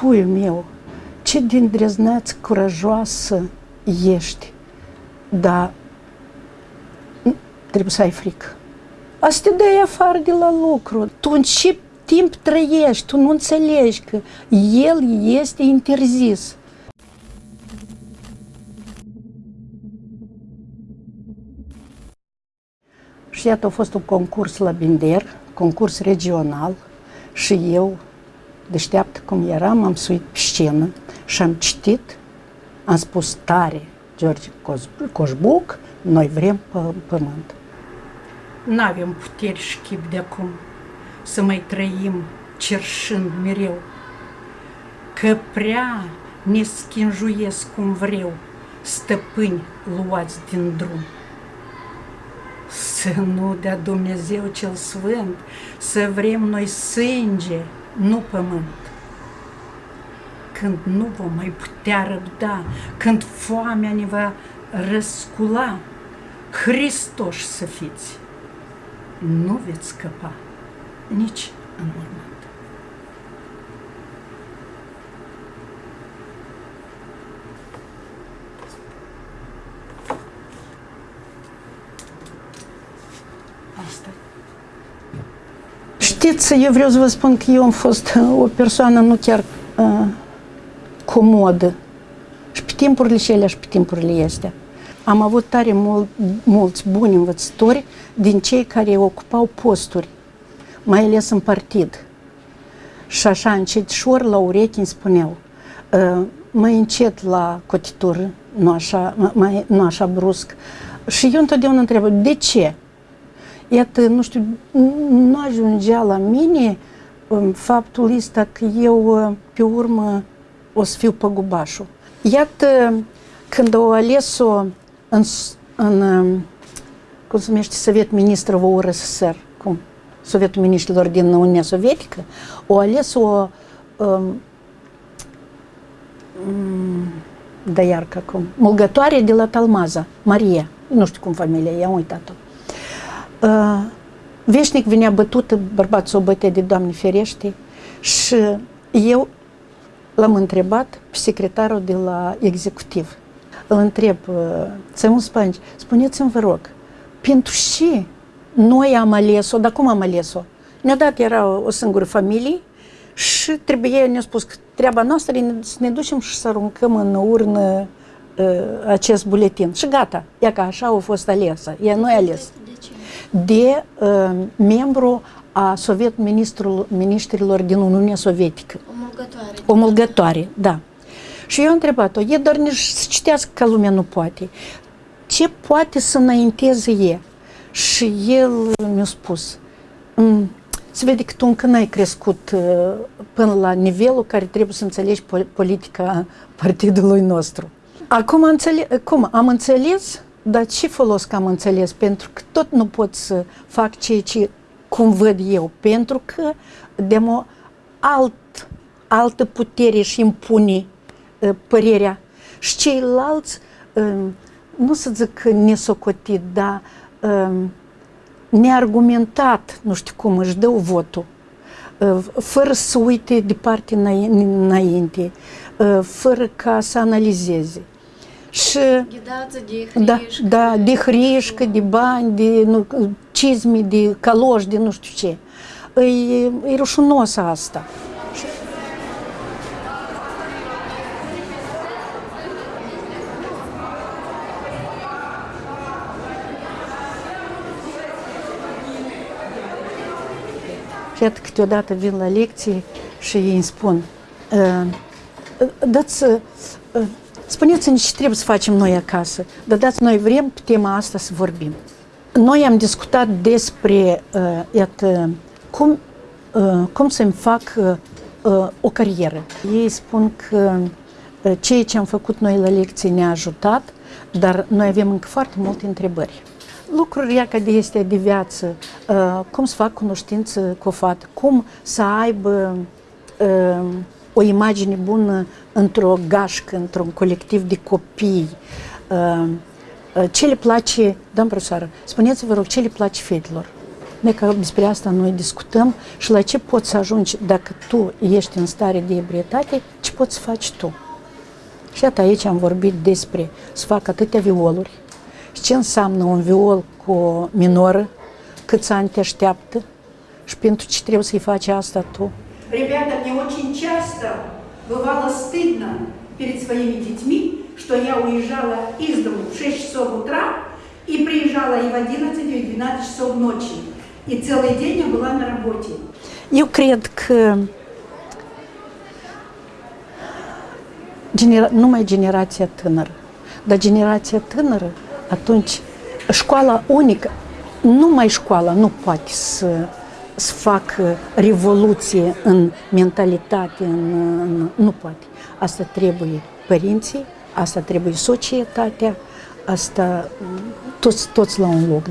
puiul meu, ce din drezneață curajoasă ești, dar trebuie să ai frică. Asta te dai afară de la lucru. Tu în ce timp trăiești, tu nu înțelegi că el este interzis. Și iată, a fost un concurs la Binder, concurs regional și eu, deșteaptă cum eram, am suit pe scenă și am citit, am spus tare, George Coșbuc, noi vrem pământ. Nu avem puteri și chip de acum să mai trăim cerșând mereu, că prea ne schinjuiesc cum vreau stăpâni luați din drum. Să nu dea Dumnezeu cel Sfânt, să vrem noi sânge, nu pământ. Când nu vom mai putea răbda, când foamea ne va răscula, Hristos să fiți, nu veți scăpa nici în mormânt. Asta. Știți, eu vreau să vă spun că eu am fost o persoană nu chiar uh, comodă. Și pe timpurile cele și pe timpurile astea. Am avut tare mult, mulți buni învățători din cei care ocupau posturi, mai ales în partid. Și așa, încet și ori la urechi îmi spuneau, ă, mai încet la cotitură, nu așa, mai, nu așa brusc. Și eu întotdeauna întreb, de ce? Iată, nu știu, nu ajungea la mine um, faptul ăsta că eu, uh, pe urmă, o să fiu păgubașul. Iată, când au ales-o în, în um, cum se numește, Sovet Ministrul URSSR, cum? Sovietul Ministrilor din Uniunea Sovietică, au ales o um, mm, da iar cum, mulgătoare de la Talmaza, Maria, nu știu cum familia, i-am uitat-o. Uh, veșnic venea bătută, bărbatul s-o bătea de Doamne ferește și eu l-am întrebat pe secretarul de la executiv. Îl întreb, Țămun uh, Spanci, spuneți-mi vă rog, pentru ce noi am ales-o, dar cum am ales-o? Ne-a dat, era o, o singură familie și trebuie, ne-a spus că treaba noastră e să ne ducem și să aruncăm în urnă uh, acest buletin. Și gata, ea că așa a fost alesă, ea nu e ales. De, de, ce? de uh, membru a Soviet ministrul, ministrilor din Uniunea Sovietică. O mulgătoare. O mulgătoare, da. Și eu am întrebat-o, e doar nici să citească ca lumea nu poate. Ce poate să înainteze e? Și el mi-a spus, mm, se vede că tu încă n-ai crescut uh, până la nivelul care trebuie să înțelegi politica partidului nostru. Acum înțeles, cum, am înțeles, dar ce folos că am înțeles? Pentru că tot nu pot să fac ceea ce cum văd eu, pentru că de o alt, altă putere și impune uh, părerea. Și ceilalți, uh, nu să zic nesocotit, dar uh, neargumentat, nu știu cum, își dă votul, uh, fără să uite departe înainte, uh, fără ca să analizeze. Și, de da, da, de hrișcă, de bani, de nu, cizme, de caloși, de nu știu ce. E, e rușinos asta. Și iată câteodată vin la lecții și ei îmi spun, dați, spuneți-ne ce trebuie să facem noi acasă, dar dați noi vrem pe tema asta să vorbim. Noi am discutat despre, iată, cum, cum să-mi fac o carieră. Ei spun că ceea ce am făcut noi la lecții ne-a ajutat, dar noi avem încă foarte multe întrebări lucruri ea de este de viață, uh, cum să fac cunoștință cu o fată, cum să aibă uh, o imagine bună într-o gașcă, într-un colectiv de copii, uh, ce le place, doamnă profesoară, spuneți-vă rog, ce le place fetelor? Noi că despre asta noi discutăm și la ce poți să ajungi dacă tu ești în stare de ebrietate, ce poți să faci tu. Și iată aici am vorbit despre să fac atâtea violuri și ce înseamnă un viol cu o minoră, câți ani te așteaptă și pentru ce trebuie să-i faci asta tu. Ребята, мне очень часто бывало стыдно перед своими детьми, что я уезжала из дому в 6 часов утра и приезжала и в 11, и в 12 часов ночи. И целый день я была на работе. Eu cred că genera- numai generația tânără, dar generația tânără, atunci școala unică, numai școala nu poate să, să facă revoluție în mentalitate, în, în, nu poate. Asta trebuie părinții, asta trebuie societatea, asta toți, toți la un loc.